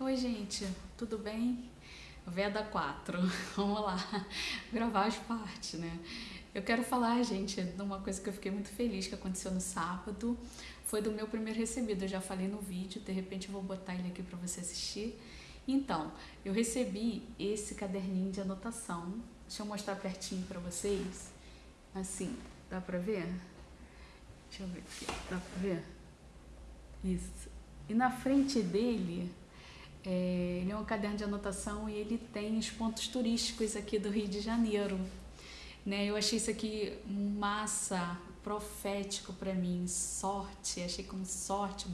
Oi, gente, tudo bem? Veda 4, vamos lá, gravar as partes, né? Eu quero falar, gente, de uma coisa que eu fiquei muito feliz que aconteceu no sábado. Foi do meu primeiro recebido, eu já falei no vídeo, de repente eu vou botar ele aqui para você assistir. Então, eu recebi esse caderninho de anotação. Deixa eu mostrar pertinho para vocês. Assim, dá pra ver? Deixa eu ver aqui, dá pra ver? Isso. E na frente dele é, ele é um caderno de anotação e ele tem os pontos turísticos aqui do Rio de Janeiro. Né? Eu achei isso aqui massa, profético para mim, sorte, achei como sorte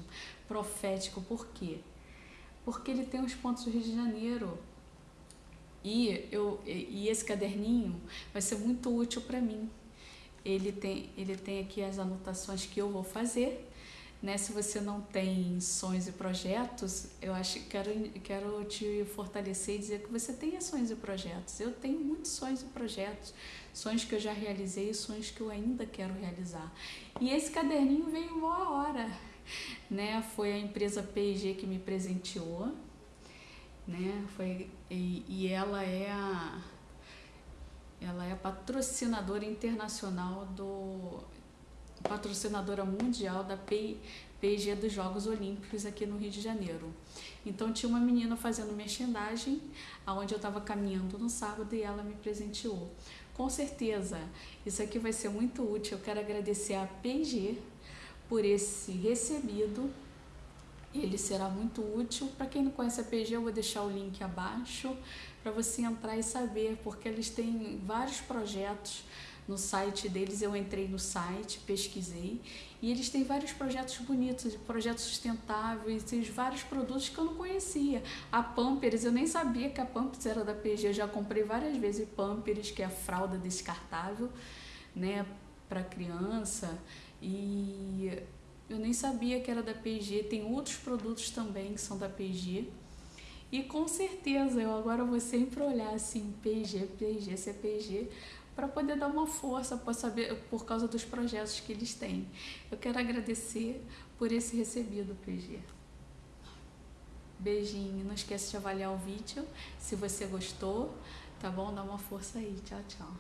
profético. Por quê? Porque ele tem os pontos do Rio de Janeiro. E, eu, e esse caderninho vai ser muito útil para mim. Ele tem, ele tem aqui as anotações que eu vou fazer né? Se você não tem sonhos e projetos, eu acho que quero, quero te fortalecer e dizer que você tem sonhos e projetos. Eu tenho muitos sonhos e projetos, sonhos que eu já realizei e sonhos que eu ainda quero realizar. E esse caderninho veio boa hora, né? Foi a empresa P&G que me presenteou, né? Foi, e, e ela é a ela é patrocinadora internacional do patrocinadora mundial da PG dos Jogos Olímpicos aqui no Rio de Janeiro. Então tinha uma menina fazendo merchandising, aonde eu estava caminhando no sábado e ela me presenteou. Com certeza, isso aqui vai ser muito útil. Eu quero agradecer a PG por esse recebido. Ele será muito útil. Para quem não conhece a PG, eu vou deixar o link abaixo para você entrar e saber, porque eles têm vários projetos no site deles, eu entrei no site, pesquisei, e eles têm vários projetos bonitos, projetos sustentáveis, vários produtos que eu não conhecia. A Pampers, eu nem sabia que a Pampers era da PG, eu já comprei várias vezes Pampers, que é a fralda descartável, né, para criança, e eu nem sabia que era da PG, tem outros produtos também que são da PG, e com certeza eu agora vou sempre olhar assim, PG, PG, CPG, para poder dar uma força para saber por causa dos projetos que eles têm. Eu quero agradecer por esse recebido, PG. Beijinho, não esqueça de avaliar o vídeo se você gostou, tá bom? Dá uma força aí. Tchau, tchau.